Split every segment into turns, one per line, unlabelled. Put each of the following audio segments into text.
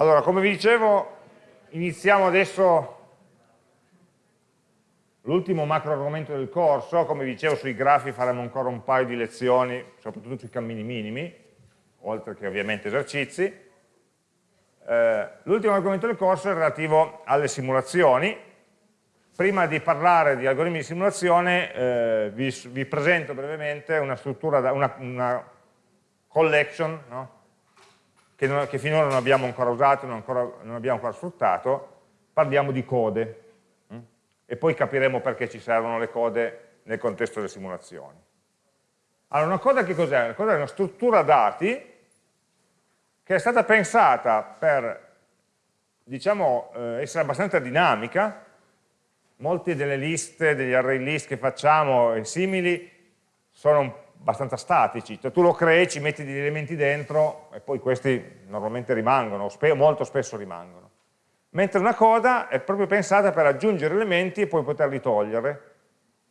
Allora, come vi dicevo, iniziamo adesso l'ultimo macro argomento del corso, come vi dicevo sui grafi faremo ancora un paio di lezioni, soprattutto sui cammini minimi, oltre che ovviamente esercizi. Eh, l'ultimo argomento del corso è relativo alle simulazioni. Prima di parlare di algoritmi di simulazione eh, vi, vi, presento brevemente una struttura, una, una collection, no? Che, non, che, finora non abbiamo ancora usato, non, ancora, non, abbiamo ancora sfruttato, parliamo di code hm? e poi capiremo perché ci servono le code nel contesto delle simulazioni. Allora, una coda che cos'è? Una coda è una struttura dati che è stata pensata per, diciamo, eh, essere abbastanza dinamica, molte delle liste, degli array list che facciamo e simili sono abbastanza statici, cioè tu lo crei, ci metti degli elementi dentro e poi questi normalmente rimangono, spe molto spesso rimangono. Mentre una coda è proprio pensata per aggiungere elementi e poi poterli togliere,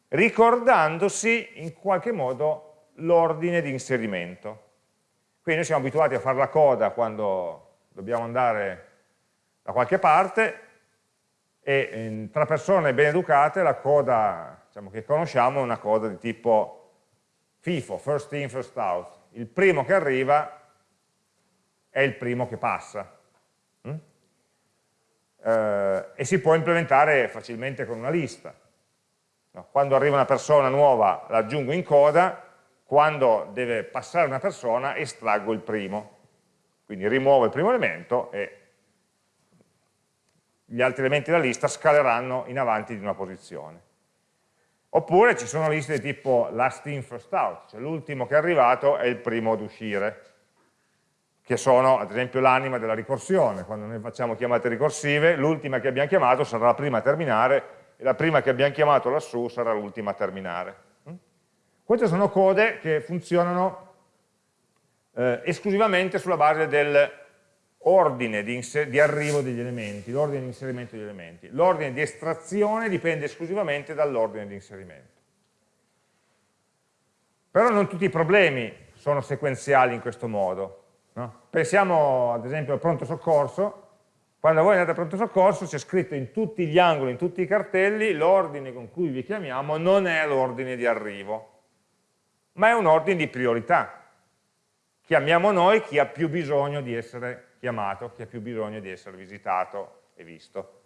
ricordandosi in qualche modo l'ordine di inserimento. Quindi noi siamo abituati a fare la coda quando dobbiamo andare da qualche parte e tra persone ben educate la coda diciamo, che conosciamo è una coda di tipo FIFO, first in, first out. Il primo che arriva è il primo che passa. Mm? Eh, e si può implementare facilmente con una lista. No, quando arriva una persona nuova l'aggiungo in coda, quando deve passare una persona estraggo il primo. Quindi rimuovo il primo elemento e gli altri elementi della lista scaleranno in avanti di una posizione. Oppure ci sono liste tipo last in, first out, cioè l'ultimo che è arrivato è il primo ad uscire, che sono ad esempio l'anima della ricorsione. Quando noi facciamo chiamate ricorsive, l'ultima che abbiamo chiamato sarà la prima a terminare e la prima che abbiamo chiamato lassù sarà l'ultima a terminare. Mm? Queste sono code che funzionano eh, esclusivamente sulla base del ordine di, di arrivo degli elementi, l'ordine di inserimento degli elementi. L'ordine di estrazione dipende esclusivamente dall'ordine di inserimento. Però non tutti i problemi sono sequenziali in questo modo. No? Pensiamo ad esempio al pronto soccorso, quando voi andate al pronto soccorso c'è scritto in tutti gli angoli, in tutti i cartelli, l'ordine con cui vi chiamiamo non è l'ordine di arrivo, ma è un ordine di priorità. Chiamiamo noi chi ha più bisogno di essere chiamato, chi ha più bisogno di essere visitato e visto.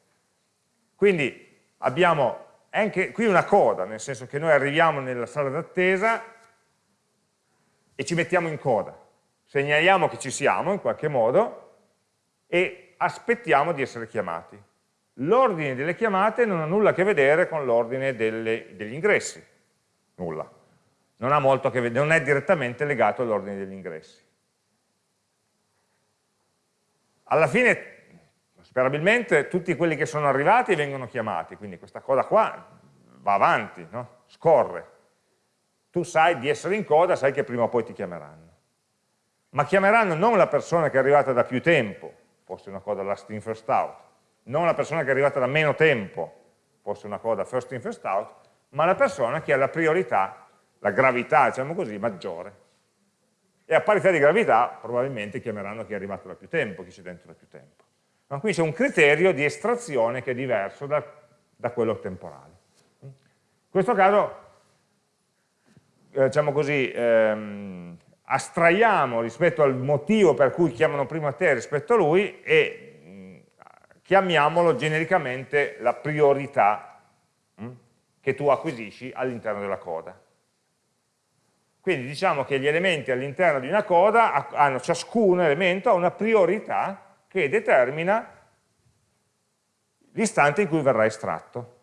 Quindi abbiamo anche qui una coda, nel senso che noi arriviamo nella sala d'attesa e ci mettiamo in coda, segnaliamo che ci siamo in qualche modo e aspettiamo di essere chiamati. L'ordine delle chiamate non ha nulla a che vedere con l'ordine degli ingressi, nulla. Non, che non è direttamente legato all'ordine degli ingressi alla fine sperabilmente tutti quelli che sono arrivati vengono chiamati, quindi questa coda qua va avanti, no? scorre. Tu sai di essere in coda, sai che prima o poi ti chiameranno. Ma chiameranno non la persona che è arrivata da più tempo, fosse una coda last in first out, non la persona che è arrivata da meno tempo, fosse una coda first in first out, ma la persona che ha la priorità, la gravità, diciamo così, maggiore e a parità di gravità probabilmente chiameranno chi è arrivato da più tempo, chi c'è dentro da più tempo. Ma quindi c'è un criterio di estrazione che è diverso da, da quello temporale. In questo caso, eh, diciamo così, ehm, astraiamo rispetto al motivo per cui chiamano prima te rispetto a lui e mh, mm, chiamiamolo genericamente la priorità mh, che tu acquisisci all'interno della coda. Quindi diciamo che gli elementi all'interno di una coda hanno ciascun elemento ha una priorità che determina l'istante in cui verrà estratto.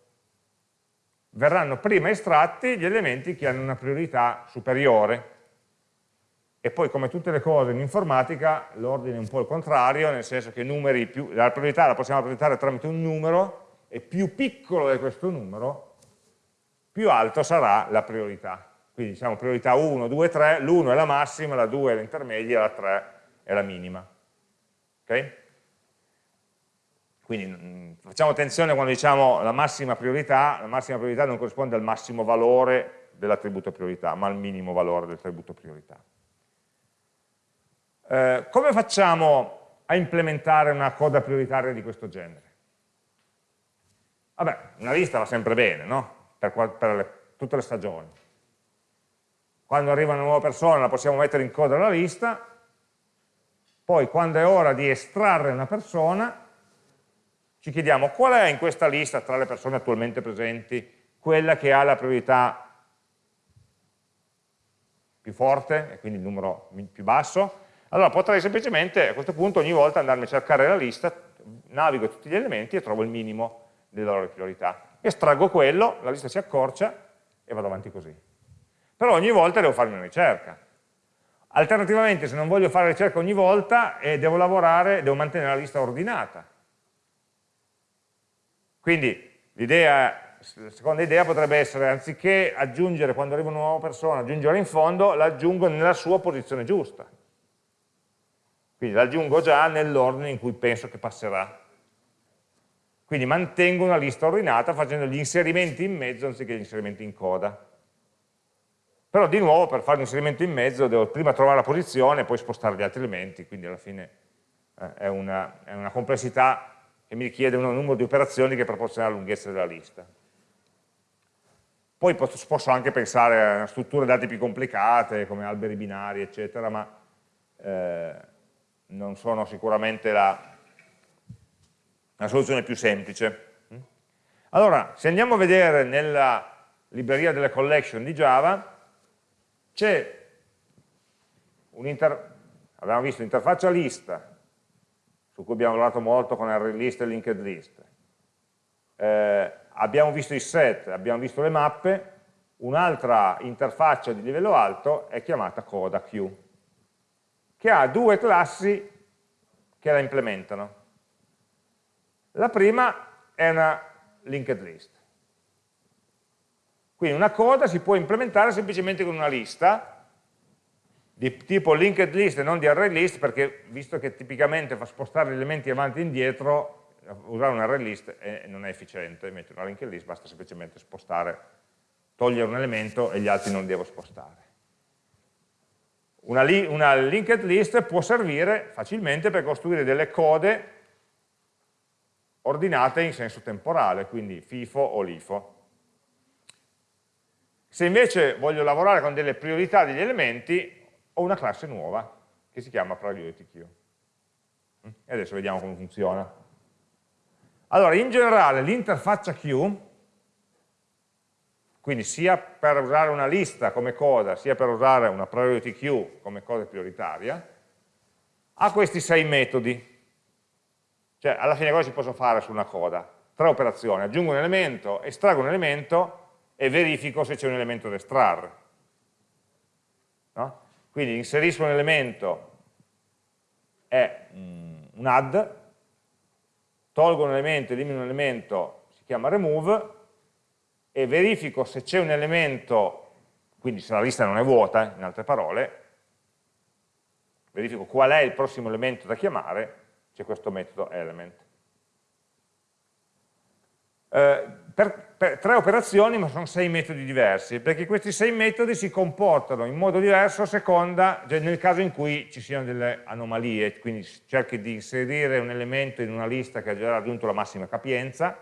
Verranno prima estratti gli elementi che hanno una priorità superiore. E poi come tutte le cose in informatica l'ordine è un po' il contrario, nel senso che più, la priorità la possiamo rappresentare tramite un numero e più piccolo è questo numero, più alto sarà la priorità quindi diciamo priorità 1, 2, 3, l'1 è la massima, la 2 è l'intermedia, la 3 è la minima. Ok? Quindi mh, mm, facciamo attenzione quando diciamo la massima priorità, la massima priorità non corrisponde al massimo valore dell'attributo priorità, ma al minimo valore dell'attributo priorità. Eh, come facciamo a implementare una coda prioritaria di questo genere? Vabbè, una lista va sempre bene, no? Per, per le, tutte le stagioni. Quando arriva una nuova persona la possiamo mettere in coda alla lista, poi quando è ora di estrarre una persona, ci chiediamo qual è in questa lista tra le persone attualmente presenti quella che ha la priorità più forte, e quindi il numero più basso, allora potrei semplicemente a questo punto ogni volta andarmi a cercare la lista, navigo tutti gli elementi e trovo il minimo delle loro priorità. Estraggo quello, la lista si accorcia e vado avanti così. Però ogni volta devo fare una ricerca. Alternativamente, se non voglio fare ricerca ogni volta, eh, devo lavorare, devo mantenere la lista ordinata. Quindi la seconda idea potrebbe essere, anziché aggiungere quando arriva una nuova persona, aggiungere in fondo, l'aggiungo nella sua posizione giusta. Quindi l'aggiungo già nell'ordine in cui penso che passerà. Quindi mantengo una lista ordinata facendo gli inserimenti in mezzo anziché gli inserimenti in coda. Però di nuovo per fare un inserimento in mezzo devo prima trovare la posizione e poi spostare gli altri elementi, quindi alla fine eh, è, una, è, una, complessità che mi richiede un numero di operazioni che è proporzionale alla lunghezza della lista. Poi posso, anche pensare a strutture dati più complicate come alberi binari eccetera, ma eh, non sono sicuramente la, una soluzione più semplice. Allora, se andiamo a vedere nella libreria delle collection di Java, c'è un'inter... abbiamo visto l'interfaccia lista, su cui abbiamo lavorato molto con array list e linked list, eh, abbiamo visto i set, abbiamo visto le mappe, un'altra interfaccia di livello alto è chiamata coda queue, che ha due classi che la implementano. La prima è una linked list. Quindi una coda si può implementare semplicemente con una lista di tipo linked list e non di array list perché visto che tipicamente fa spostare gli elementi avanti e indietro usare un array list è, non è efficiente, invece una linked list basta semplicemente spostare, togliere un elemento e gli altri non devo spostare. Una, li, una linked list può servire facilmente per costruire delle code ordinate in senso temporale, quindi FIFO o LIFO. Se invece voglio lavorare con delle priorità degli elementi, ho una classe nuova che si chiama priority queue. E adesso vediamo come funziona. Allora, in generale l'interfaccia queue, quindi sia per usare una lista come coda, sia per usare una priority queue come coda prioritaria, ha questi sei metodi cioè, alla fine cosa si possono fare su una coda? Tre operazioni, aggiungo un elemento, estraggo un elemento e verifico se c'è un elemento da estrarre. No? Quindi inserisco un elemento, è mm, un add, tolgo un elemento, elimino un elemento, si chiama remove, e verifico se c'è un elemento, quindi se la lista non è vuota, in altre parole, verifico qual è il prossimo elemento da chiamare c'è questo metodo element. Eh, per, per, tre operazioni ma sono sei metodi diversi, perché questi sei metodi si comportano in modo diverso a seconda, cioè nel caso in cui ci siano delle anomalie, quindi cerchi di inserire un elemento in una lista che ha già raggiunto la massima capienza,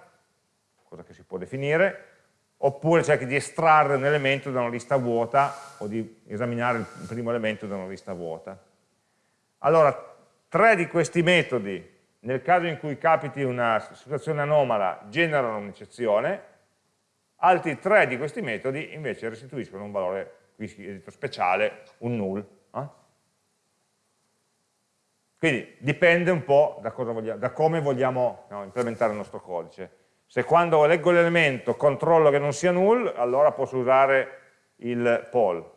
cosa che si può definire, oppure cerchi di estrarre un elemento da una lista vuota o di esaminare il primo elemento da una lista vuota. Allora, Tre di questi metodi, nel caso in cui capiti una situazione anomala, generano un'eccezione, altri tre di questi metodi invece restituiscono un valore qui scritto speciale, un null. Eh? Quindi dipende un po' da, vogliamo, da come vogliamo no, implementare il nostro codice. Se quando leggo l'elemento controllo che non sia null, allora posso usare il poll.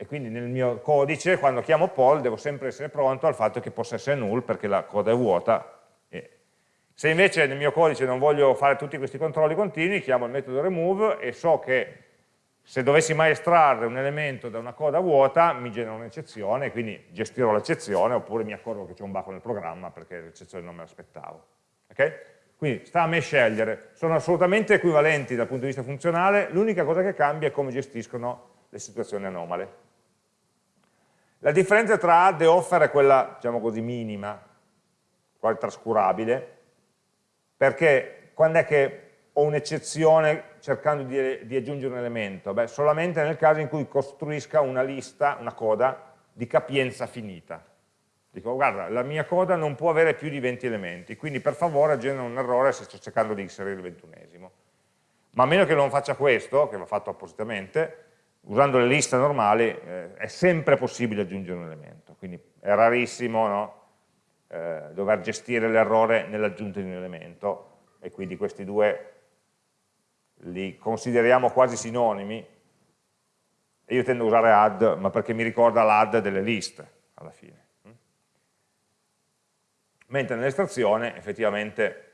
E quindi nel mio codice quando chiamo poll devo sempre essere pronto al fatto che possa essere null perché la coda è vuota. Se invece nel mio codice non voglio fare tutti questi controlli continui, chiamo il metodo remove e so che se dovessi mai estrarre un elemento da una coda vuota mi genera un'eccezione, quindi gestirò l'eccezione oppure mi accorgo che c'è un bug nel programma perché l'eccezione non me l'aspettavo. Okay? Quindi sta a me scegliere, sono assolutamente equivalenti dal punto di vista funzionale, l'unica cosa che cambia è come gestiscono le situazioni anomale. La differenza tra add e offer è quella, diciamo così, minima, quasi trascurabile, perché quando è che ho un'eccezione cercando di, di, aggiungere un elemento? Beh, solamente nel caso in cui costruisca una lista, una coda di capienza finita. Dico, guarda, la mia coda non può avere più di 20 elementi, quindi per favore genera un errore se sto cercando di inserire il ventunesimo. Ma a meno che non faccia questo, che va fatto appositamente, usando le liste normali eh, è sempre possibile aggiungere un elemento, quindi è rarissimo no? eh, dover gestire l'errore nell'aggiunta di un elemento e quindi questi due li consideriamo quasi sinonimi e io tendo a usare add, ma perché mi ricorda l'add delle liste alla fine. Mentre nell'estrazione effettivamente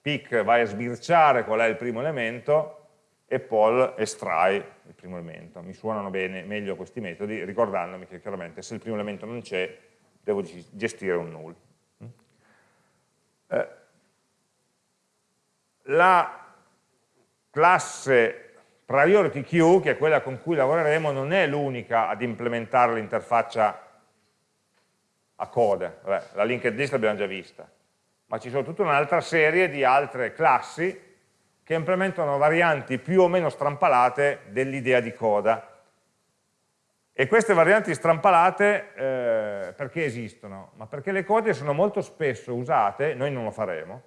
pick vai a sbirciare qual è il primo elemento e Paul estrae il primo elemento. Mi suonano bene, meglio questi metodi, ricordandomi che chiaramente se il primo elemento non c'è, devo gestire un null. Eh, la classe priority queue, che è quella con cui lavoreremo, non è l'unica ad implementare l'interfaccia a code. Vabbè, la linked list l'abbiamo già vista, ma ci sono tutta un'altra serie di altre classi che implementano varianti più o meno strampalate dell'idea di coda. E queste varianti strampalate eh, perché esistono? Ma perché le code sono molto spesso usate, noi non lo faremo,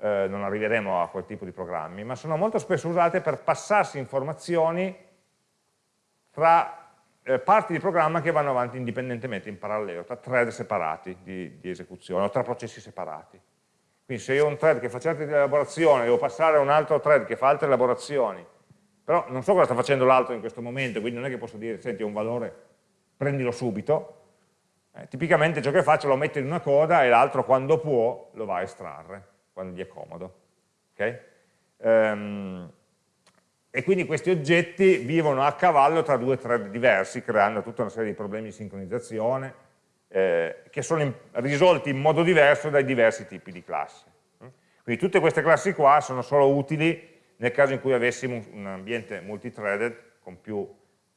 eh, non arriveremo a quel tipo di programmi, ma sono molto spesso usate per passarsi informazioni tra eh, parti di programma che vanno avanti indipendentemente, in parallelo, tra thread separati di, di esecuzione o tra processi separati. Quindi se io ho un thread che fa certe elaborazioni, devo passare a un altro thread che fa altre elaborazioni, però non so cosa sta facendo l'altro in questo momento, quindi non è che posso dire, senti, ho un valore, prendilo subito. Eh, tipicamente ciò che faccio lo metto in una coda e l'altro quando può lo va a estrarre, quando gli è comodo. Okay? Um, e quindi questi oggetti vivono a cavallo tra due thread diversi, creando tutta una serie di problemi di sincronizzazione, eh, che sono in, risolti in modo diverso dai diversi tipi di classi. Quindi tutte queste classi qua sono solo utili nel caso in cui avessimo un ambiente multithreaded con più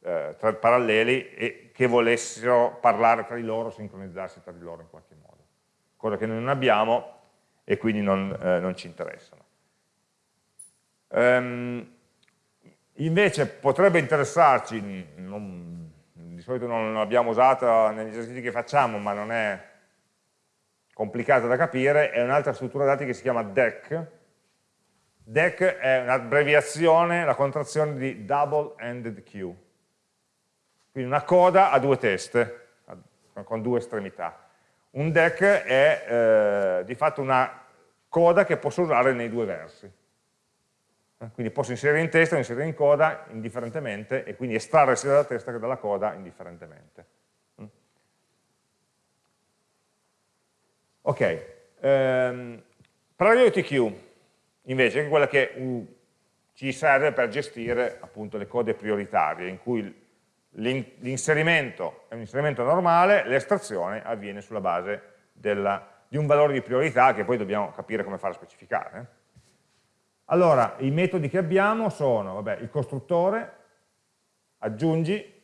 eh, thread paralleli e che volessero parlare tra di loro, sincronizzarsi tra di loro in qualche modo. Cosa che noi non abbiamo e quindi non, eh, non ci interessano. Um, invece potrebbe interessarci, non, di solito non l'abbiamo usata negli esercizi che facciamo, ma non è complicata da capire, è un'altra struttura dati che si chiama DEC. DEC è un'abbreviazione, la contrazione di Double Ended Queue. Quindi una coda a due teste, con due estremità. Un DEC è eh, di fatto una coda che posso usare nei due versi. Quindi posso inserire in testa o inserire in coda indifferentemente e quindi estrarre sia dalla testa che dalla coda indifferentemente. Mm. Ok, um, priority queue invece è quella che uh, ci serve per gestire appunto le code prioritarie in cui l'inserimento è un inserimento normale, l'estrazione avviene sulla base della, di un valore di priorità che poi dobbiamo capire come fare a specificare. Allora, i metodi che abbiamo sono vabbè, il costruttore, aggiungi,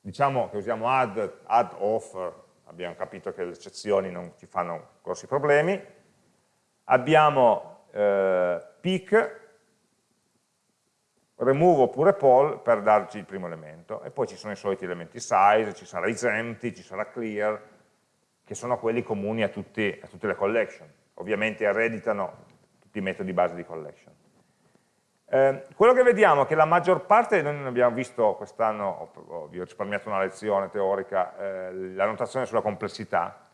diciamo che usiamo add, add offer, abbiamo capito che le eccezioni non ci fanno grossi problemi, abbiamo eh, pick, remove oppure poll per darci il primo elemento e poi ci sono i soliti elementi size, ci sarà isempty, ci sarà clear, che sono quelli comuni a, tutti, a tutte le collection. Ovviamente ereditano di metodi base di collection. Eh, quello che vediamo è che la maggior parte, noi non abbiamo visto quest'anno, vi ho risparmiato una lezione teorica, eh, la notazione sulla complessità,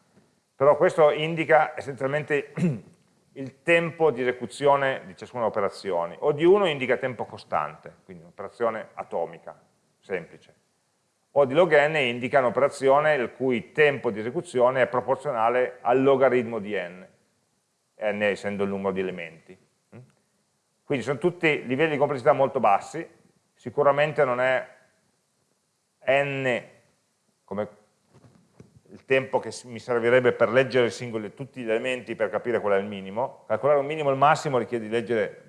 però questo indica essenzialmente il tempo di esecuzione di ciascuna operazione, o di uno indica tempo costante, quindi un'operazione atomica, semplice, o di log n indica un'operazione il cui tempo di esecuzione è proporzionale al logaritmo di n, n essendo il numero di elementi. Quindi sono tutti livelli di complessità molto bassi, sicuramente non è n come il tempo che mi servirebbe per leggere singoli, tutti gli elementi per capire qual è il minimo. Calcolare un minimo e il massimo richiede di leggere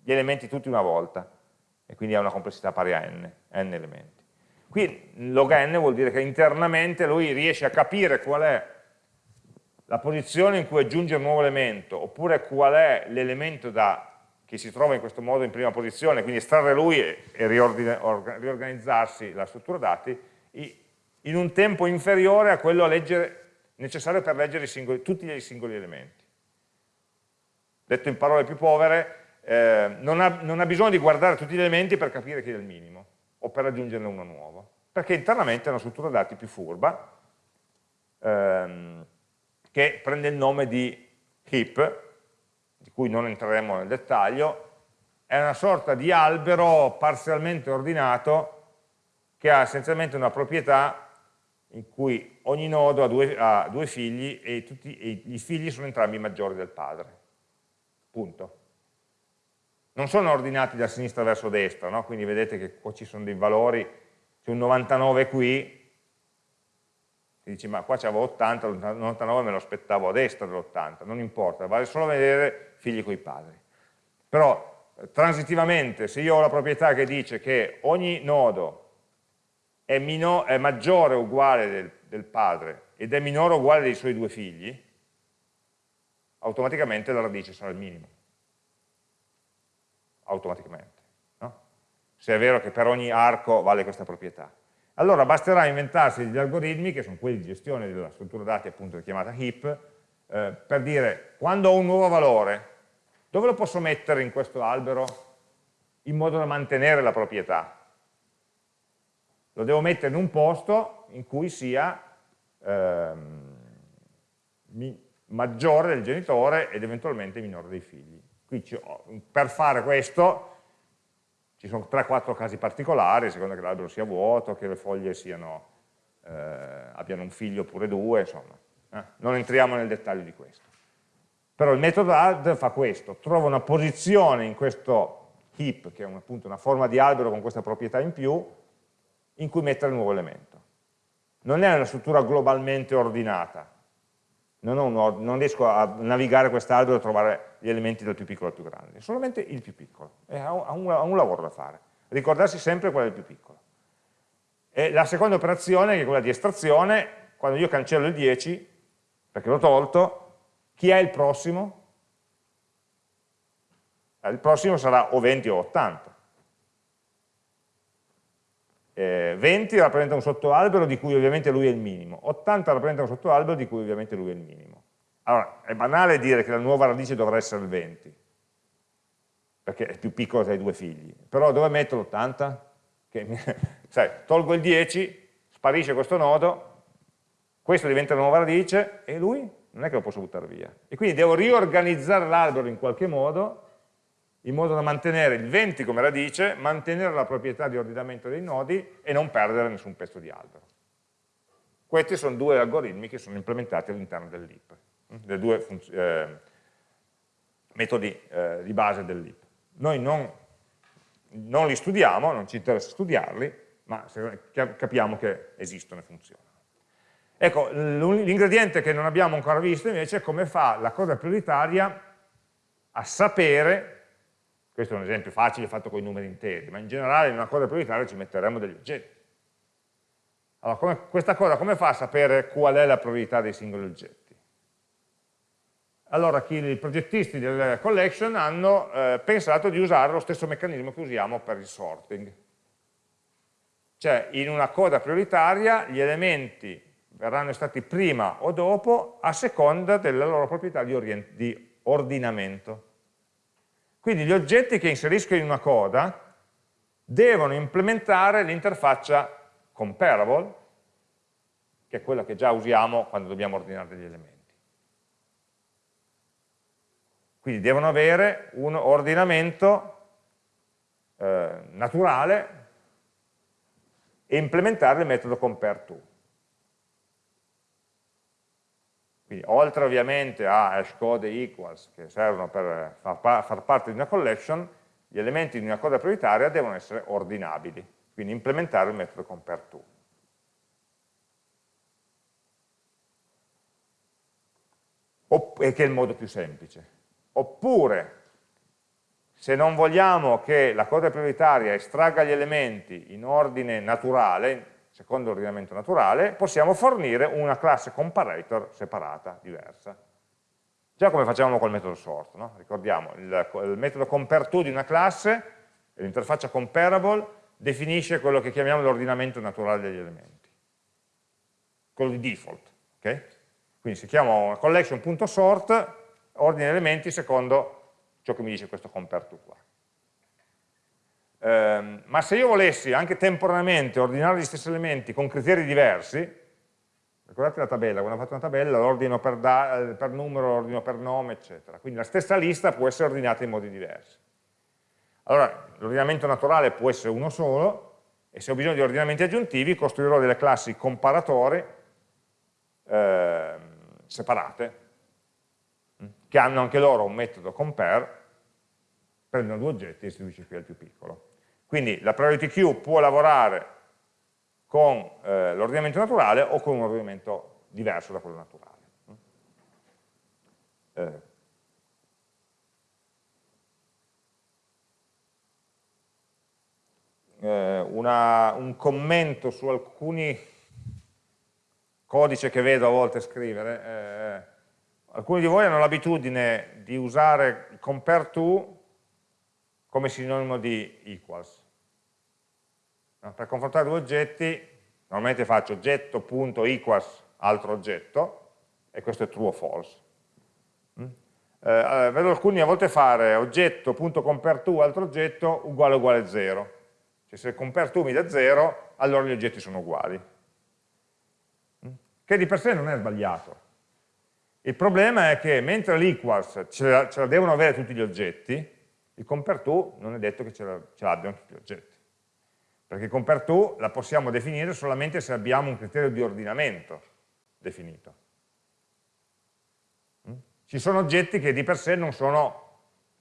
gli elementi tutti una volta e quindi ha una complessità pari a n, n elementi. Qui log n vuol dire che internamente lui riesce a capire qual è la posizione in cui aggiunge un nuovo elemento, oppure qual è l'elemento che si trova in questo modo in prima posizione, quindi estrarre lui e, e riorganizzarsi la struttura dati, in un tempo inferiore a quello a leggere, necessario per leggere singoli, tutti i singoli elementi. Detto in parole più povere, eh, non, ha, non, ha, bisogno di guardare tutti gli elementi per capire chi è il minimo o per aggiungerne uno nuovo, perché internamente è una struttura dati più furba ehm, che prende il nome di heap, di cui non entreremo nel dettaglio, è una sorta di albero parzialmente ordinato che ha essenzialmente una proprietà in cui ogni nodo ha due, ha due figli e, tutti, e i figli sono entrambi maggiori del padre. Punto non sono ordinati da sinistra verso destra, no? quindi vedete che qua ci sono dei valori, c'è un 99 qui, si dice ma qua c'avevo 80, l'89 me lo aspettavo a destra dell'80, non importa, vale solo vedere figli coi padri. Però transitivamente, se io ho la proprietà che dice che ogni nodo è, è maggiore o uguale del, del padre ed è minore o uguale dei suoi due figli, automaticamente la radice sarà il minimo automaticamente, no? se è vero che per ogni arco vale questa proprietà. Allora basterà inventarsi degli algoritmi, che sono quelli di gestione della struttura dati appunto chiamata heap, eh, per dire quando ho un nuovo valore, dove lo posso mettere in questo albero in modo da mantenere la proprietà? Lo devo mettere in un posto in cui sia ehm, maggiore del genitore ed eventualmente minore dei figli. Qui per fare questo ci sono 3-4 casi particolari, secondo che l'albero sia vuoto, che le foglie siano, eh, abbiano un figlio oppure due, insomma. Eh? Non entriamo nel dettaglio di questo. Però il metodo add fa questo, trova una posizione in questo heap, che è un, appunto una forma di albero con questa proprietà in più, in cui mettere il nuovo elemento. Non è una struttura globalmente ordinata, non, uno, non riesco a navigare quest'albero e trovare gli elementi dal più piccolo al più grande, solamente il più piccolo, ha un, ha un lavoro da fare, ricordarsi sempre qual è il più piccolo. E la seconda operazione, che è quella di estrazione, quando io cancello il 10, perché l'ho tolto, chi è il prossimo? Eh, il prossimo sarà o 20 o 80 eh, 20 rappresenta un sottoalbero di cui ovviamente lui è il minimo, 80 rappresenta un sottoalbero di cui ovviamente lui è il minimo. Allora, è banale dire che la nuova radice dovrà essere il 20, perché è più piccolo dai due figli, però dove metto l'80? sai, tolgo il 10, sparisce questo nodo, questo diventa la nuova radice e lui non è che lo posso buttare via. E quindi devo riorganizzare l'albero in qualche modo in modo da mantenere il 20 come radice, mantenere la proprietà di ordinamento dei nodi e non perdere nessun pezzo di albero. Questi sono due algoritmi che sono implementati all'interno dell'IP, dei due eh, metodi eh, di base dell'IP. Noi non, non, li studiamo, non ci interessa studiarli, ma capiamo che esistono e funzionano. Ecco, l'ingrediente che non abbiamo ancora visto invece è come fa la cosa prioritaria a sapere questo è un esempio facile fatto con i numeri interi, ma in generale in una cosa prioritaria ci metteremo degli oggetti. Allora, come, questa cosa come fa a sapere qual è la priorità dei singoli oggetti? Allora, chi, i progettisti del collection hanno eh, pensato di usare lo stesso meccanismo che usiamo per il sorting. Cioè, in una coda prioritaria gli elementi verranno stati prima o dopo a seconda della loro proprietà di, di ordinamento. Quindi gli oggetti che inserisco in una coda devono implementare l'interfaccia comparable, che è quella che già usiamo quando dobbiamo ordinare degli elementi. Quindi devono avere un ordinamento eh, naturale e implementare il metodo compareTo. Quindi oltre ovviamente a hashcode e equals che servono per far, far parte di una collection, gli elementi di una coda prioritaria devono essere ordinabili, quindi implementare il metodo compareTo. che è il modo più semplice. Oppure, se non vogliamo che la coda prioritaria estragga gli elementi in ordine naturale, secondo l'ordinamento naturale, possiamo fornire una classe comparator separata, diversa. Già come facevamo col metodo sort, no? ricordiamo, il, il metodo compareTo di una classe, l'interfaccia comparable, definisce quello che chiamiamo l'ordinamento naturale degli elementi, quello di default. Okay? Quindi si chiama una collection.sort, ordine elementi secondo ciò che mi dice questo compareTo qua. Eh, ma se io volessi anche temporaneamente ordinare gli stessi elementi con criteri diversi, ricordate la tabella, quando ho fatto una tabella l'ordino per, per numero, l'ordino per nome, eccetera. Quindi la stessa lista può essere ordinata in modi diversi. Allora, l'ordinamento naturale può essere uno solo, e se ho bisogno di ordinamenti aggiuntivi costruirò delle classi comparatori eh, separate, che hanno anche loro un metodo compare, prendono due oggetti e istituisce qui al più piccolo. Quindi la priority queue può lavorare con eh, l'ordinamento naturale o con un ordinamento diverso da quello naturale. Eh. Eh, una, un commento su alcuni codici che vedo a volte scrivere. Eh, alcuni di voi hanno l'abitudine di usare compare to come sinonimo di equals. No? Per confrontare due oggetti, normalmente faccio oggetto.equals altro oggetto, e questo è true o false. Mm? Eh, vedo alcuni a volte fare oggetto.compareTo altro oggetto uguale uguale 0. Cioè se compareTo mi dà 0, allora gli oggetti sono uguali. Mm? Che di per sé non è sbagliato. Il problema è che mentre l'equals ce, ce la devono avere tutti gli oggetti, il compare to non è detto che ce l'abbiano tutti gli oggetti. Perché il compare to la possiamo definire solamente se abbiamo un criterio di ordinamento definito. Mm? Ci sono oggetti che di per sé non sono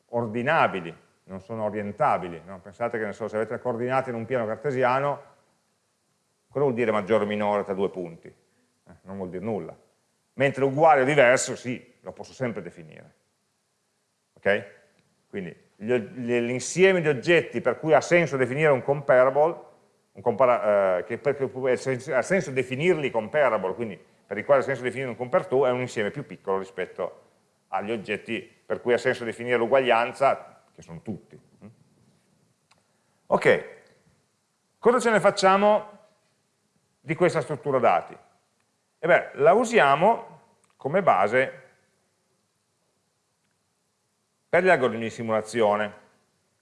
ordinabili, non sono orientabili. No? Pensate che so, se avete le coordinate in un piano cartesiano, cosa vuol dire maggiore o minore tra due punti? Eh, non vuol dire nulla. Mentre uguale o diverso, sì, lo posso sempre definire. Ok? Quindi l'insieme di oggetti per cui ha senso definire un comparable, un compara, eh, che per ha senso definirli comparable, quindi per il quale ha senso definire un compare è un insieme più piccolo rispetto agli oggetti per cui ha senso definire l'uguaglianza, che sono tutti. Ok, cosa ce ne facciamo di questa struttura dati? E beh, la usiamo come base per gli algoritmi di simulazione.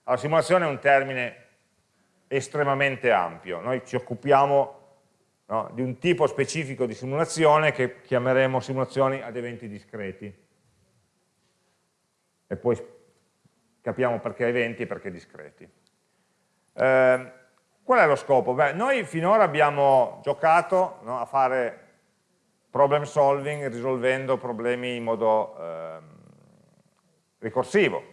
La simulazione è un termine estremamente ampio, noi ci occupiamo no, di un tipo specifico di simulazione che chiameremo simulazioni ad eventi discreti. E poi capiamo perché eventi e perché discreti. Eh, qual è lo scopo? Beh, noi finora abbiamo giocato no, a fare problem solving risolvendo problemi in modo... Eh, ricorsivo.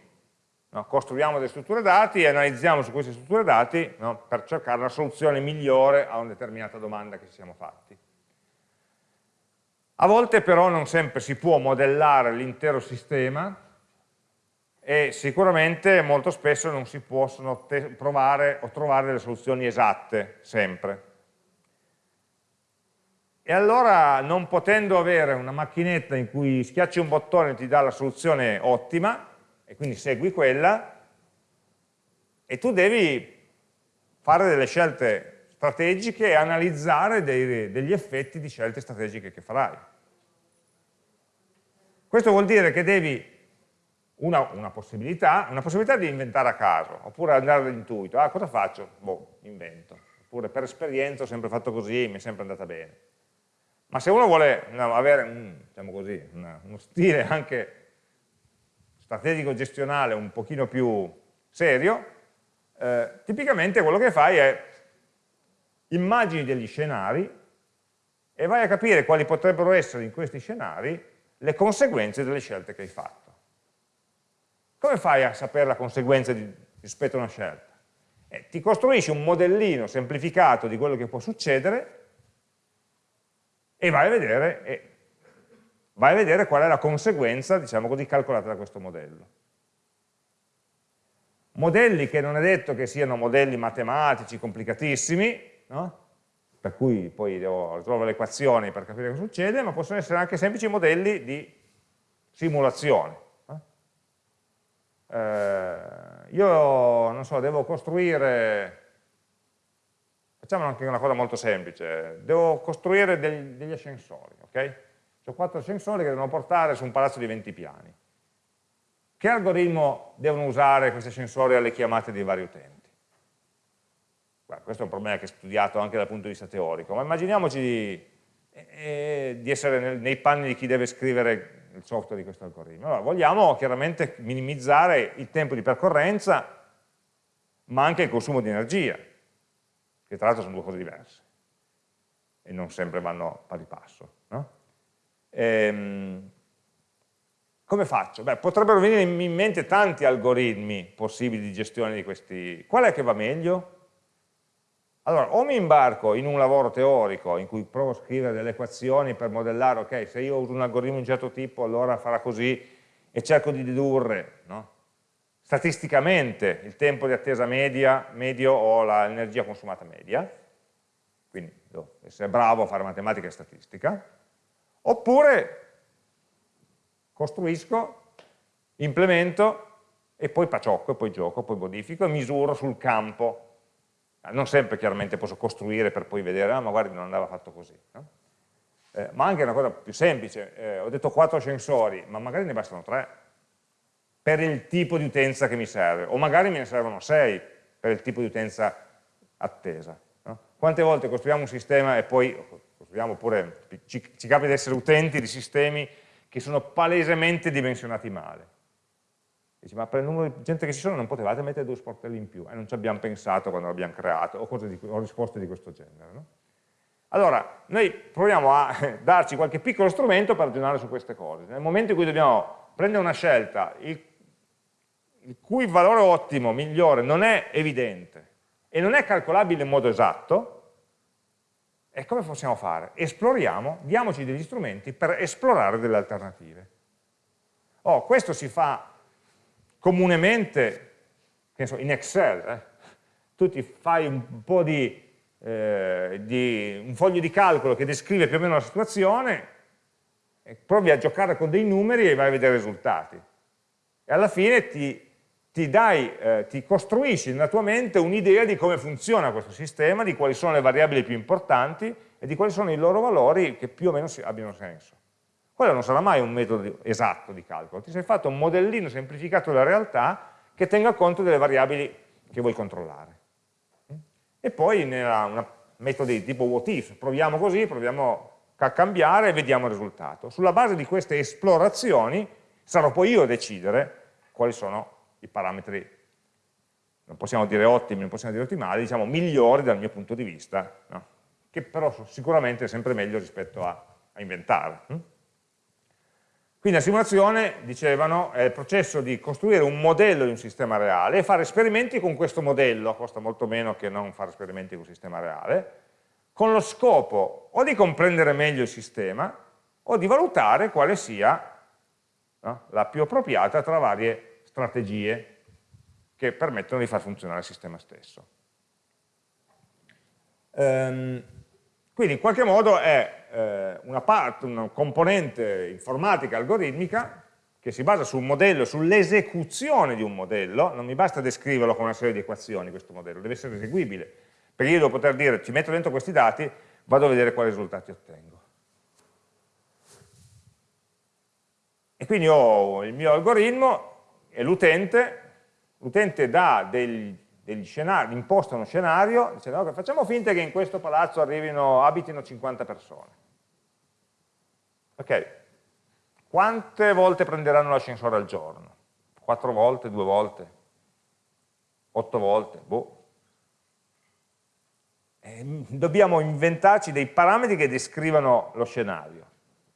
No? Costruiamo delle strutture dati e analizziamo su queste strutture dati no? per cercare la soluzione migliore a una determinata domanda che ci siamo fatti. A volte però non sempre si può modellare l'intero sistema e sicuramente molto spesso non si possono provare o trovare delle soluzioni esatte, sempre. E allora, non potendo avere una macchinetta in cui schiacci un bottone e ti dà la soluzione ottima, e quindi segui quella, e tu devi fare delle scelte strategiche e analizzare dei, degli effetti di scelte strategiche che farai. Questo vuol dire che devi una, una, possibilità, una possibilità di inventare a caso, oppure andare all'intuito, ah cosa faccio? Boh, invento. Oppure per esperienza ho sempre fatto così, mi è sempre andata bene. Ma se uno vuole no, avere un, diciamo così, una, uno stile anche strategico gestionale un pochino più serio, eh, tipicamente quello che fai è immagini degli scenari e vai a capire quali potrebbero essere in questi scenari le conseguenze delle scelte che hai fatto. Come fai a sapere la conseguenza di, rispetto a una scelta? Eh, ti costruisci un modellino semplificato di quello che può succedere e vai a vedere, e vai a vedere qual è la conseguenza, diciamo così, calcolata da questo modello. modelli che non è detto che siano modelli matematici complicatissimi, no? per cui poi devo risolvere le equazioni per capire cosa succede, ma possono essere anche semplici modelli di simulazione. Eh, io, non so, devo costruire, facciamo anche una cosa molto semplice, devo costruire degli, degli ascensori, ok? Ho quattro ascensori che devono portare su un palazzo di 20 piani. Che algoritmo devono usare questi ascensori alle chiamate dei vari utenti? Beh, questo è un problema che è studiato anche dal punto di vista teorico, ma immaginiamoci di, eh, di essere nel, nei panni di chi deve scrivere il software di questo algoritmo. Allora, vogliamo chiaramente minimizzare il tempo di percorrenza, ma anche il consumo di energia, che tra l'altro sono due cose diverse e non sempre vanno pari passo. No? Ehm, come faccio? Beh, potrebbero venire in mente tanti algoritmi possibili di gestione di questi. Qual è che va meglio? Allora, o mi imbarco in un lavoro teorico in cui provo a scrivere delle equazioni per modellare, ok, se io uso un algoritmo di un certo tipo allora farà così e cerco di dedurre no? Statisticamente il tempo di attesa media, medio o l'energia consumata media, quindi devo essere bravo a fare matematica e statistica, oppure costruisco, implemento e poi paciocco, e poi gioco, poi modifico e misuro sul campo. Non sempre chiaramente posso costruire per poi vedere, ah ma guardi non andava fatto così. No? Eh, ma anche una cosa più semplice, eh, ho detto quattro sensori, ma magari ne bastano tre per il tipo di utenza che mi serve, o magari me ne servono sei per il tipo di utenza attesa. No? Quante volte costruiamo un sistema e poi, costruiamo pure, ci, ci capita di essere utenti di sistemi che sono palesemente dimensionati male. Dici, ma per il numero di gente che ci sono non potevate mettere due sportelli in più, e non ci abbiamo pensato quando l'abbiamo creato, o, di, o, risposte di questo genere. No? Allora, noi proviamo a darci qualche piccolo strumento per ragionare su queste cose. Nel momento in cui dobbiamo prendere una scelta il, il cui valore ottimo, migliore, non è evidente e non è calcolabile in modo esatto, e come possiamo fare? Esploriamo, diamoci degli strumenti per esplorare delle alternative. Oh, questo si fa comunemente so, in Excel. Eh? Tu ti fai un po' di, eh, di, un foglio di calcolo che descrive più o meno la situazione, provi a giocare con dei numeri e vai a vedere i risultati. E alla fine ti ti, dai, eh, ti costruisci nella tua mente un'idea di come funziona questo sistema, di quali sono le variabili più importanti e di quali sono i loro valori che più o meno abbiano senso. Quello non sarà mai un metodo esatto di calcolo, ti sei fatto un modellino semplificato della realtà che tenga conto delle variabili che vuoi controllare. E poi nella metodi di tipo what if, proviamo così, proviamo a cambiare e vediamo il risultato. Sulla base di queste esplorazioni sarò poi io a decidere quali sono i parametri, non possiamo dire ottimi, non possiamo dire ottimali, diciamo migliori dal mio punto di vista, no? che però sicuramente è sempre meglio rispetto a, a inventare. Hm? Quindi la simulazione, dicevano, è il processo di costruire un modello di un sistema reale e fare esperimenti con questo modello, costa molto meno che non fare esperimenti con un sistema reale, con lo scopo o di comprendere meglio il sistema o di valutare quale sia no, la più appropriata tra varie strategie che permettono di far funzionare il sistema stesso. Um, quindi in qualche modo è eh, una, parte, una componente informatica algoritmica che si basa sul modello, sull'esecuzione di un modello, non mi basta descriverlo con una serie di equazioni questo modello, deve essere eseguibile, perché io devo poter dire ci metto dentro questi dati, vado a vedere quali risultati ottengo. E quindi ho il mio algoritmo e l'utente, l'utente dà degli, degli scenari, imposta uno scenario, dicendo okay, facciamo finta che in questo palazzo arrivino, abitino 50 persone. Ok, quante volte prenderanno l'ascensore al giorno? Quattro volte, due volte? Otto volte? Boh. E dobbiamo inventarci dei parametri che descrivano lo scenario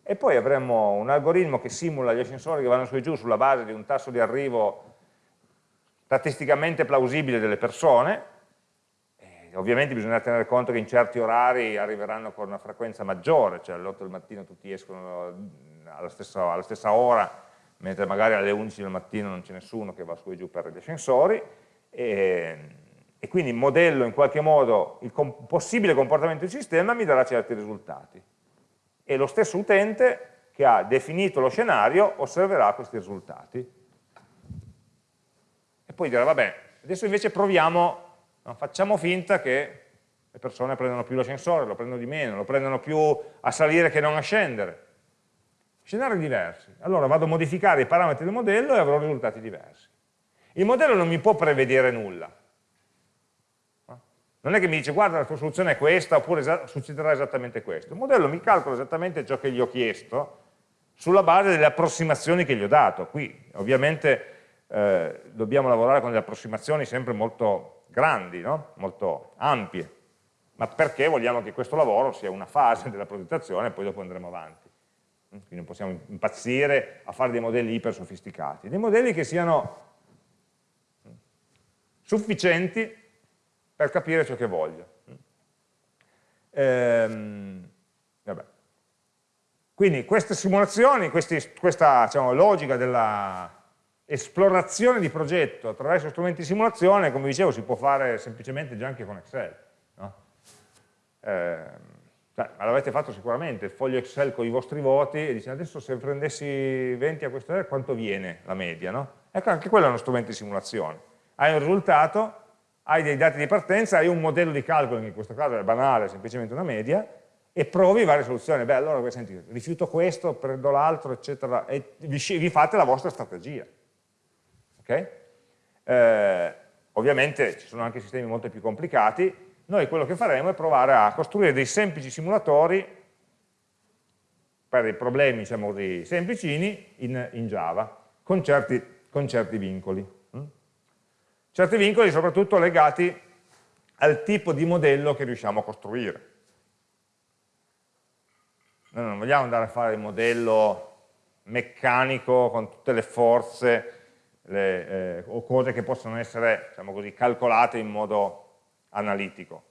e poi avremo un algoritmo che simula gli ascensori che vanno su e giù sulla base di un tasso di arrivo statisticamente plausibile delle persone, e ovviamente bisogna tenere conto che in certi orari arriveranno con una frequenza maggiore, cioè alle 8 del mattino tutti escono alla stessa, alla stessa ora, mentre magari alle 11 del mattino non c'è nessuno che va su e giù per gli ascensori, e, e quindi modello in qualche modo il com possibile comportamento del sistema mi darà certi risultati. E lo stesso utente che ha definito lo scenario osserverà questi risultati. E poi dirà, vabbè, adesso invece proviamo, facciamo finta che le persone prendono più l'ascensore, lo prendono di meno, lo prendono più a salire che non a scendere. Scenari diversi. Allora vado a modificare i parametri del modello e avrò risultati diversi. Il modello non mi può prevedere nulla. Non è che mi dice guarda la tua soluzione è questa oppure succederà esattamente questo. Il modello mi calcola esattamente ciò che gli ho chiesto sulla base delle approssimazioni che gli ho dato. Qui ovviamente eh, dobbiamo lavorare con delle approssimazioni sempre molto grandi, no? molto ampie, ma perché vogliamo che questo lavoro sia una fase della progettazione e poi dopo andremo avanti. Quindi non possiamo impazzire a fare dei modelli iper sofisticati, dei modelli che siano sufficienti per capire ciò che voglio. Ehm. Quindi queste simulazioni, questi, questa diciamo, logica dell'esplorazione di progetto attraverso strumenti di simulazione, come dicevo, si può fare semplicemente già anche con Excel. No? Eh, cioè, l'avete fatto sicuramente, il foglio Excel con i vostri voti e dice adesso se prendessi 20 a questo quanto viene la media? No? Ecco, anche quello è uno strumento di simulazione. Hai un risultato, hai dei dati di partenza, hai un modello di calcolo, che in questo caso è banale, semplicemente una media, e provi varie soluzioni. Beh, allora senti, rifiuto questo, prendo l'altro, eccetera, e vi, vi, fate la vostra strategia. Okay? Eh, ovviamente ci sono anche sistemi molto più complicati, noi quello che faremo è provare a costruire dei semplici simulatori per dei problemi, diciamo così, semplicini in, in Java, con certi, con certi vincoli. Certi vincoli soprattutto legati al tipo di modello che riusciamo a costruire. Noi non vogliamo andare a fare il modello meccanico con tutte le forze le, eh, o cose che possono essere diciamo così, calcolate in modo analitico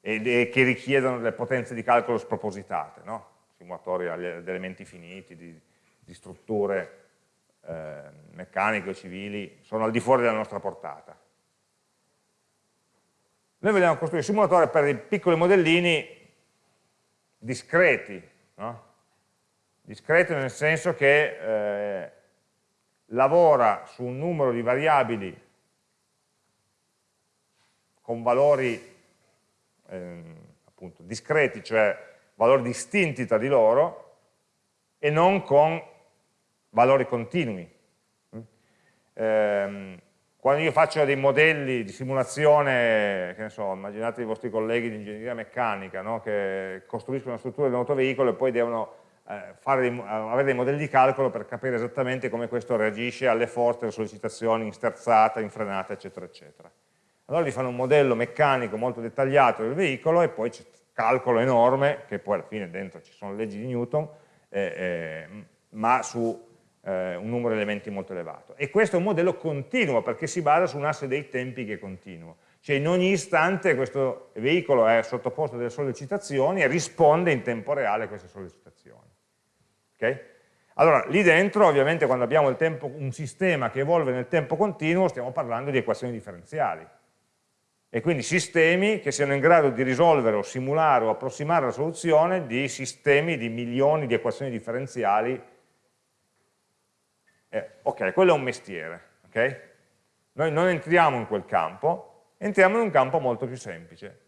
e, e, che richiedono delle potenze di calcolo spropositate, no? simulatori ad elementi finiti, di, di strutture eh, meccaniche o civili, sono al di fuori della nostra portata. Noi vogliamo costruire simulatori per dei piccoli modellini discreti, no? discreto nel senso che eh, lavora su un numero di variabili con valori eh, appunto, discreti, cioè valori distinti tra di loro, e non con valori continui. Eh, quando io faccio dei modelli di simulazione, che ne so, immaginate i vostri colleghi di ingegneria meccanica, no? che costruiscono una struttura di un autoveicolo e poi devono eh, dei, avere dei modelli di calcolo per capire esattamente come questo reagisce alle forze, alle sollecitazioni in sterzata, in frenata, eccetera, eccetera. Allora gli fanno un modello meccanico molto dettagliato del veicolo e poi c'è calcolo enorme, che poi alla fine dentro ci sono le leggi di Newton, eh, eh, ma su eh, un numero di elementi molto elevato. E questo è un modello continuo perché si basa su un asse dei tempi che è continuo. Cioè in ogni istante questo veicolo è sottoposto a delle sollecitazioni e risponde in tempo reale a queste sollecitazioni. Okay? Allora, lì dentro ovviamente quando abbiamo tempo, un sistema che evolve nel tempo continuo stiamo parlando di equazioni differenziali e quindi sistemi che siano in grado di risolvere o simulare o approssimare la soluzione di sistemi di milioni di equazioni differenziali eh, ok, quello è un mestiere, ok? Noi non entriamo in quel campo, entriamo in un campo molto più semplice,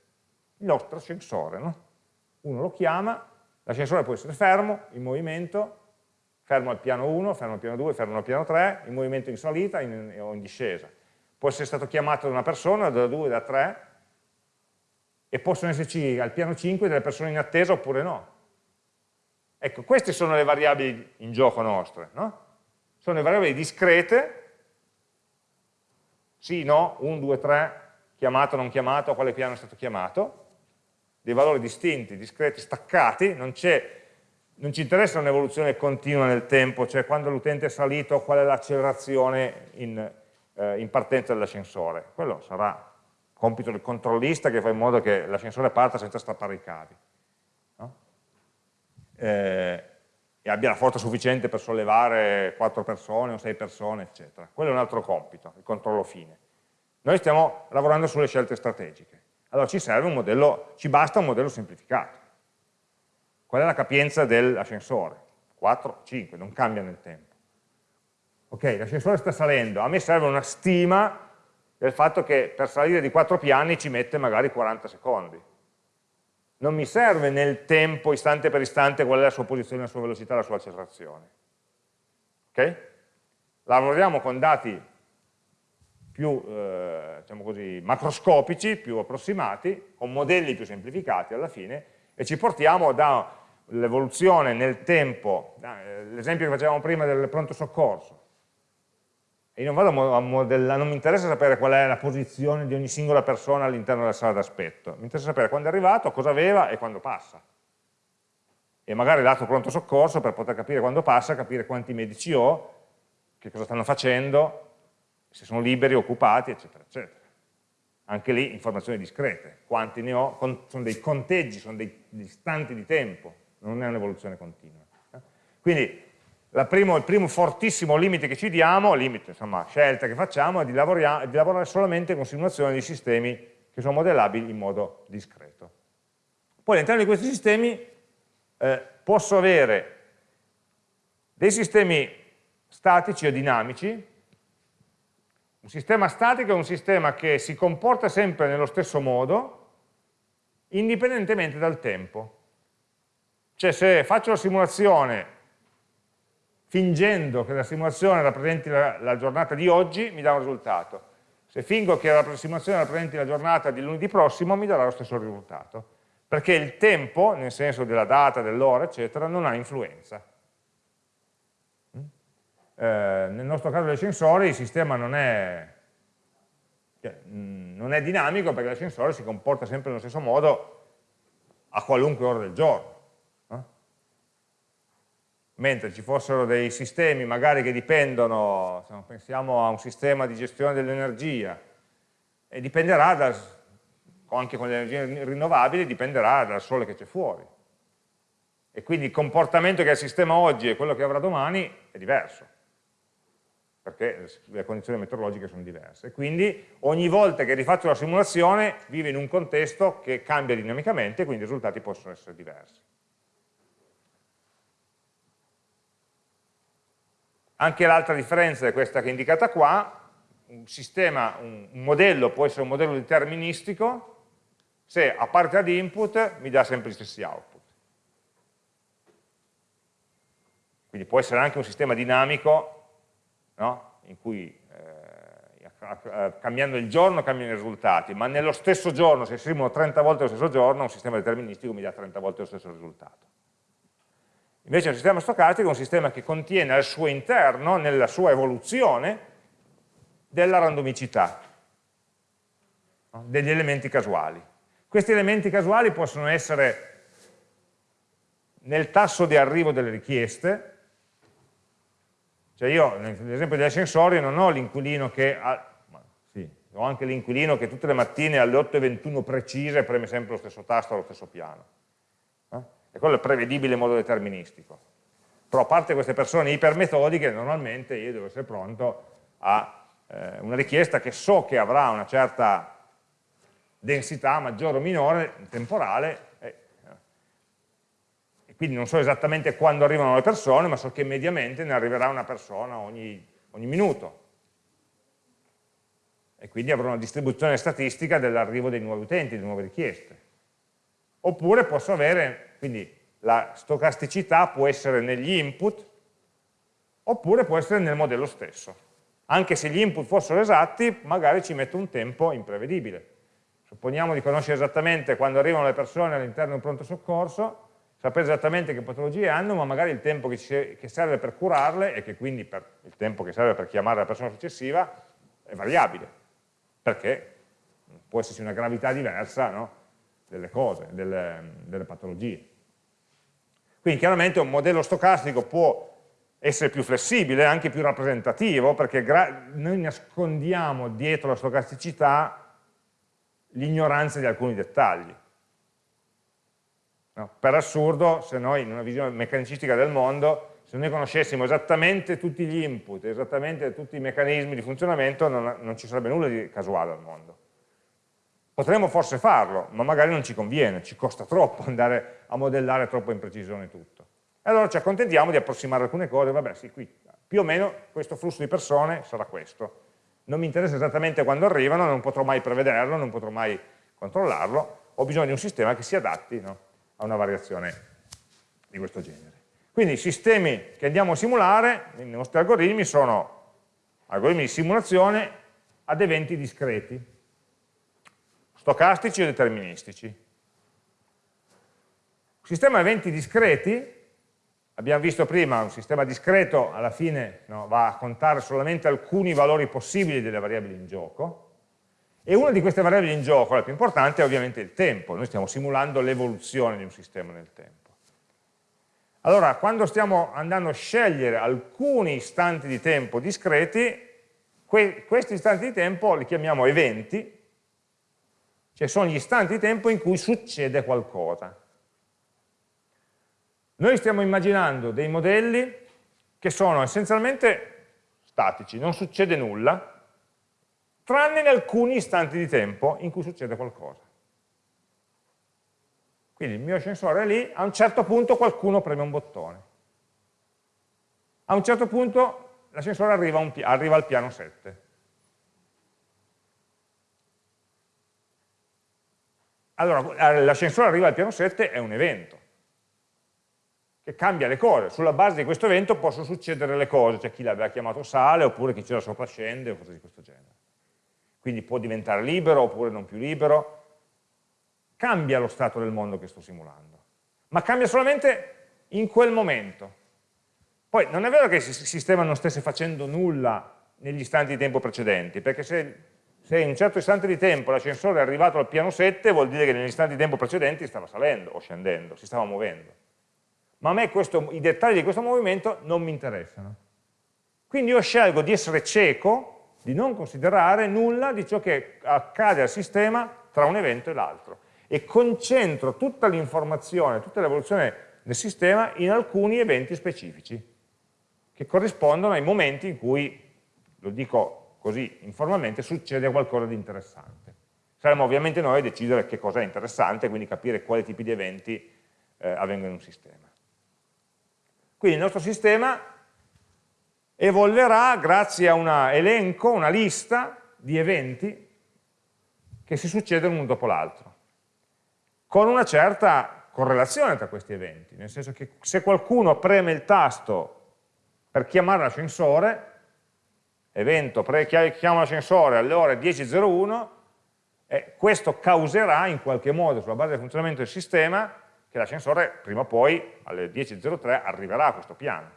il nostro ascensore, no? Uno lo chiama, l'ascensore può essere fermo, in movimento, fermo al piano 1, fermo al piano 2, fermo al piano 3, in movimento in salita in, o in discesa. Può essere stato chiamato da una persona, da 2, da 3, e possono esserci al piano 5 delle persone in attesa oppure no. Ecco, queste sono le variabili in gioco nostre, no? Sono le variabili discrete, sì, no, 1, 2, 3, chiamato, non chiamato, a quale piano è stato chiamato, dei valori distinti, discreti, staccati, non, non ci interessa un'evoluzione continua nel tempo, cioè quando l'utente è salito qual è l'accelerazione in, eh, in partenza dell'ascensore, quello sarà compito del controllista che fa in modo che l'ascensore parta senza strappare i cavi. No? Eh, e abbia la forza sufficiente per sollevare 4 persone o 6 persone, eccetera. Quello è un altro compito, il controllo fine. Noi stiamo lavorando sulle scelte strategiche. Allora ci serve un modello, ci basta un modello semplificato. Qual è la capienza dell'ascensore? 4, 5, non cambia nel tempo. Ok, l'ascensore sta salendo, a me serve una stima del fatto che per salire di 4 piani ci mette magari 40 secondi. Non mi serve nel tempo, istante per istante, qual è la sua posizione, la sua velocità, la sua accelerazione. Ok? Lavoriamo con dati più eh, diciamo così, macroscopici, più approssimati, con modelli più semplificati alla fine, e ci portiamo dall'evoluzione nel tempo, eh, l'esempio che facevamo prima del pronto soccorso, e io non vado a modellare, non mi interessa sapere qual è la posizione di ogni singola persona all'interno della sala d'aspetto, mi interessa sapere quando è arrivato, cosa aveva e quando passa. E magari l'atto pronto soccorso per poter capire quando passa, capire quanti medici ho, che cosa stanno facendo, se sono liberi, occupati, eccetera, eccetera. Anche lì informazioni discrete, quanti ne ho, sono dei conteggi, sono dei istanti di tempo, non è un'evoluzione continua. Quindi primo, il primo fortissimo limite che ci diamo, limite, insomma, scelta che facciamo, è di, di lavorare solamente con simulazioni di sistemi che sono modellabili in modo discreto. Poi all'interno di questi sistemi eh, posso avere dei sistemi statici o dinamici, un sistema statico è un sistema che si comporta sempre nello stesso modo, indipendentemente dal tempo. Cioè se faccio la simulazione fingendo che la simulazione rappresenti la, la giornata di oggi, mi dà un risultato. Se fingo che la simulazione rappresenti la giornata di lunedì prossimo, mi darà lo stesso risultato. Perché il tempo, nel senso della data, dell'ora, eccetera, non ha influenza. Mm? Eh, nel nostro caso dei sensori il sistema non è, cioè, mm, non è dinamico perché l'ascensore si comporta sempre nello stesso modo a qualunque ora del giorno mentre ci fossero dei sistemi magari che dipendono, pensiamo a un sistema di gestione dell'energia, e dipenderà, da, anche con le energie rinnovabili, dipenderà dal sole che c'è fuori. E quindi il comportamento che ha il sistema oggi e quello che avrà domani è diverso, perché le condizioni meteorologiche sono diverse. Quindi ogni volta che rifaccio la simulazione vive in un contesto che cambia dinamicamente, quindi i risultati possono essere diversi. Anche l'altra differenza è questa che è indicata qua, un sistema, un, modello può essere un modello deterministico se a parte ad input mi dà sempre gli stessi output. Quindi può essere anche un sistema dinamico no? in cui eh, cambiando il giorno cambiano i risultati, ma nello stesso giorno, se esprimono 30 volte lo stesso giorno, un sistema deterministico mi dà 30 volte lo stesso risultato. Invece un sistema stocastico è un sistema che contiene al suo interno, nella sua evoluzione, della randomicità, degli elementi casuali. Questi elementi casuali possono essere nel tasso di arrivo delle richieste, cioè io nell'esempio degli ascensori non ho l'inquilino che ha, sì, ho anche l'inquilino che tutte le mattine alle 8.21 precise preme sempre lo stesso tasto allo stesso piano e quello è prevedibile in modo deterministico. Però a parte queste persone ipermetodiche, normalmente io devo essere pronto a eh, una richiesta che so che avrà una certa densità, maggiore o minore, temporale, eh, e quindi non so esattamente quando arrivano le persone, ma so che mediamente ne arriverà una persona ogni, ogni minuto. E quindi avrò una distribuzione statistica dell'arrivo dei nuovi utenti, delle nuove richieste. Oppure posso avere quindi la stocasticità può essere negli input oppure può essere nel modello stesso. Anche se gli input fossero esatti, magari ci metto un tempo imprevedibile. Supponiamo di conoscere esattamente quando arrivano le persone all'interno di un pronto soccorso, sapere esattamente che patologie hanno, ma magari il tempo che, che serve per curarle e che quindi per, il tempo che serve per chiamare la persona successiva è variabile, perché può esserci una gravità diversa no? delle cose, delle, delle patologie. Quindi chiaramente un modello stocastico può essere più flessibile, anche più rappresentativo, perché noi nascondiamo dietro la stocasticità l'ignoranza di alcuni dettagli. No? Per assurdo, se noi in una visione meccanicistica del mondo se noi conoscessimo esattamente tutti gli input, esattamente tutti i meccanismi di funzionamento, non, non ci sarebbe nulla di casuale al mondo. Potremmo forse farlo, ma magari non ci conviene, ci costa troppo andare a modellare troppo in precisione tutto. E allora ci accontentiamo di approssimare alcune cose, vabbè sì, qui più o meno questo flusso di persone sarà questo. Non mi interessa esattamente quando arrivano, non potrò mai prevederlo, non potrò mai controllarlo, ho bisogno di un sistema che si adatti no, a una variazione di questo genere. Quindi i sistemi che andiamo a simulare nei nostri algoritmi sono algoritmi di simulazione ad eventi discreti, stocastici o deterministici. Sistema eventi discreti, abbiamo visto prima, un sistema discreto alla fine no, va a contare solamente alcuni valori possibili delle variabili in gioco, e una di queste variabili in gioco, la più importante, è ovviamente il tempo. Noi stiamo simulando l'evoluzione di un sistema nel tempo. Allora, quando stiamo andando a scegliere alcuni istanti di tempo discreti, que questi istanti di tempo li chiamiamo eventi, cioè sono gli istanti di tempo in cui succede qualcosa. Noi stiamo immaginando dei modelli che sono essenzialmente statici, non succede nulla, tranne in alcuni istanti di tempo in cui succede qualcosa. Quindi il mio sensore è lì, a un certo punto qualcuno preme un bottone. A un certo punto l'ascensore arriva, arriva al piano 7. Allora, l'ascensore arriva al piano 7 è un evento che cambia le cose. Sulla base di questo evento possono succedere le cose, c'è chi l'aveva chiamato sale, oppure chi c'era sopra scende, o cose di questo genere quindi può diventare libero oppure non più libero, cambia lo stato del mondo che sto simulando, ma cambia solamente in quel momento. Poi non è vero che il sistema non stesse facendo nulla negli istanti di tempo precedenti, perché se, se in un certo istante di tempo l'ascensore è arrivato al piano 7 vuol dire che negli istanti di tempo precedenti stava salendo o scendendo, si stava muovendo. Ma a me questo, i dettagli di questo movimento non mi interessano. Quindi io scelgo di essere cieco di non considerare nulla di ciò che accade al sistema tra un evento e l'altro e concentro tutta l'informazione, tutta l'evoluzione del sistema in alcuni eventi specifici che corrispondono ai momenti in cui, lo dico così informalmente, succede qualcosa di interessante. Saremo ovviamente noi a decidere che cosa è interessante, quindi capire quali tipi di eventi eh, avvengono in un sistema. Quindi il nostro sistema evolverà grazie a un elenco, una lista di eventi che si succedono uno dopo l'altro, con una certa correlazione tra questi eventi, nel senso che se qualcuno preme il tasto per chiamare l'ascensore, evento chiama l'ascensore alle ore 10.01, eh, questo causerà in qualche modo, sulla base del funzionamento del sistema, che l'ascensore prima o poi alle 10.03 arriverà a questo piano.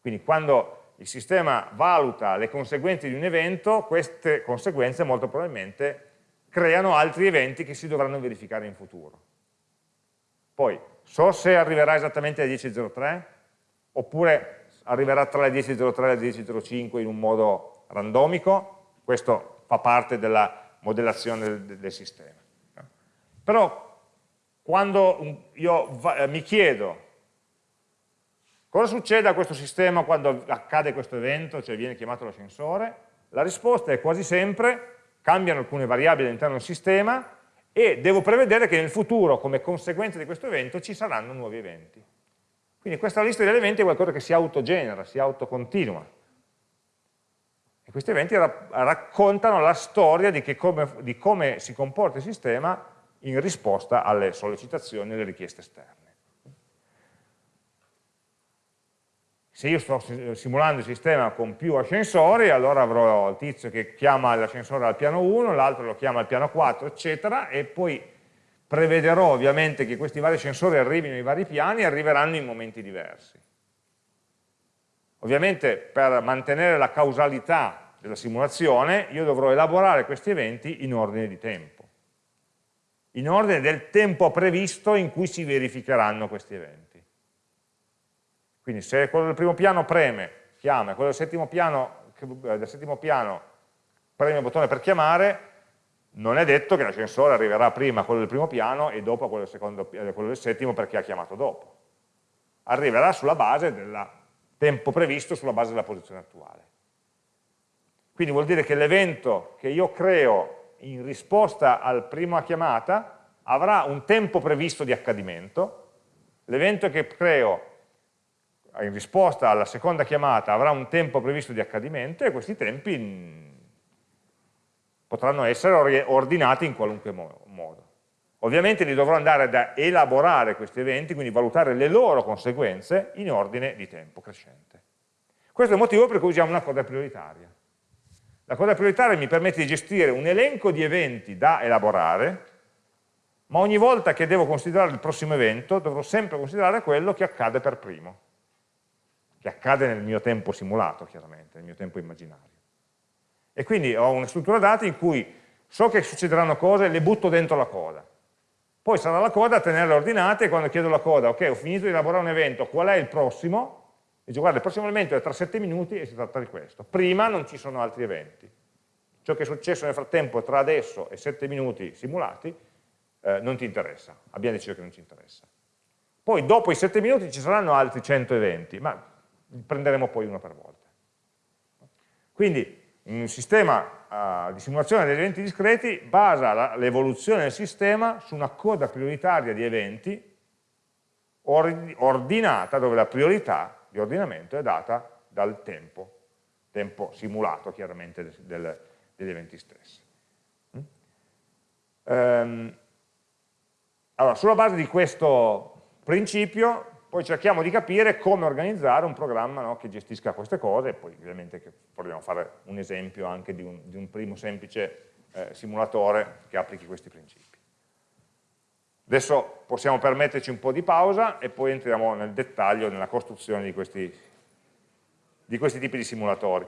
Quindi quando il sistema valuta le conseguenze di un evento, queste conseguenze molto probabilmente creano altri eventi che si dovranno verificare in futuro. Poi, so se arriverà esattamente alle 10.03 oppure arriverà tra le 10.03 e le 10.05 in un modo randomico, questo fa parte della modellazione del, del sistema. Però quando io mi chiedo Cosa succede a questo sistema quando accade questo evento, cioè viene chiamato l'ascensore? La risposta è quasi sempre cambiano alcune variabili all'interno del sistema e devo prevedere che nel futuro, come conseguenza di questo evento, ci saranno nuovi eventi. Quindi questa lista di eventi è qualcosa che si autogenera, si autocontinua. E questi eventi ra raccontano la storia di, come, di come si comporta il sistema in risposta alle sollecitazioni e alle richieste esterne. se io sto simulando il sistema con più ascensori, allora avrò il tizio che chiama l'ascensore al piano 1, l'altro lo chiama al piano 4, eccetera, e poi prevederò ovviamente che questi vari ascensori arrivino ai vari piani e arriveranno in momenti diversi. Ovviamente per mantenere la causalità della simulazione io dovrò elaborare questi eventi in ordine di tempo, in ordine del tempo previsto in cui si verificheranno questi eventi. Quindi se quello del primo piano preme, chiama, quello del settimo piano, eh, del settimo piano preme il bottone per chiamare, non è detto che l'ascensore arriverà prima a quello del primo piano e dopo a quello del, secondo, a quello del settimo perché ha chiamato dopo. arriverà sulla base del tempo previsto sulla base della posizione attuale. Quindi vuol dire che l'evento che io creo in risposta alla prima chiamata avrà un tempo previsto di accadimento, l'evento che creo in risposta alla seconda chiamata avrà un tempo previsto di accadimento e questi tempi potranno essere ordinati in qualunque modo. Ovviamente li dovrò andare ad elaborare questi eventi, quindi valutare le loro conseguenze in ordine di tempo crescente. Questo è il motivo per cui usiamo una coda prioritaria. La coda prioritaria mi permette di gestire un elenco di eventi da elaborare, ma ogni volta che devo considerare il prossimo evento dovrò sempre considerare quello che accade per primo, che accade nel mio tempo simulato, chiaramente, nel mio tempo immaginario. E quindi ho una struttura dati in cui so che succederanno cose e le butto dentro la coda poi sarà la coda a tenerle ordinate e quando chiedo la coda, ok, ho finito di elaborare un evento, qual è il prossimo? Dice, guarda, il prossimo elemento è tra 7 minuti e si tratta di questo. Prima non ci sono altri eventi. Ciò che è successo nel frattempo tra adesso e 7 minuti simulati eh, non ti interessa, abbiamo deciso che non ci interessa. Poi dopo i 7 minuti ci saranno altri 100 eventi, ma prenderemo poi uno per volta. Quindi un sistema uh, di simulazione degli eventi discreti basa l'evoluzione del sistema su una coda prioritaria di eventi ordinata, dove la priorità di ordinamento è data dal tempo, tempo simulato chiaramente del, del, degli eventi stessi. Mm? Um, allora, sulla base di questo principio poi cerchiamo di capire come organizzare un programma no, che gestisca queste cose e poi ovviamente proviamo a fare un esempio anche di un, di un primo semplice eh, simulatore che applichi questi principi. Adesso possiamo permetterci un po' di pausa e poi entriamo nel dettaglio nella costruzione di questi, di questi tipi di simulatori.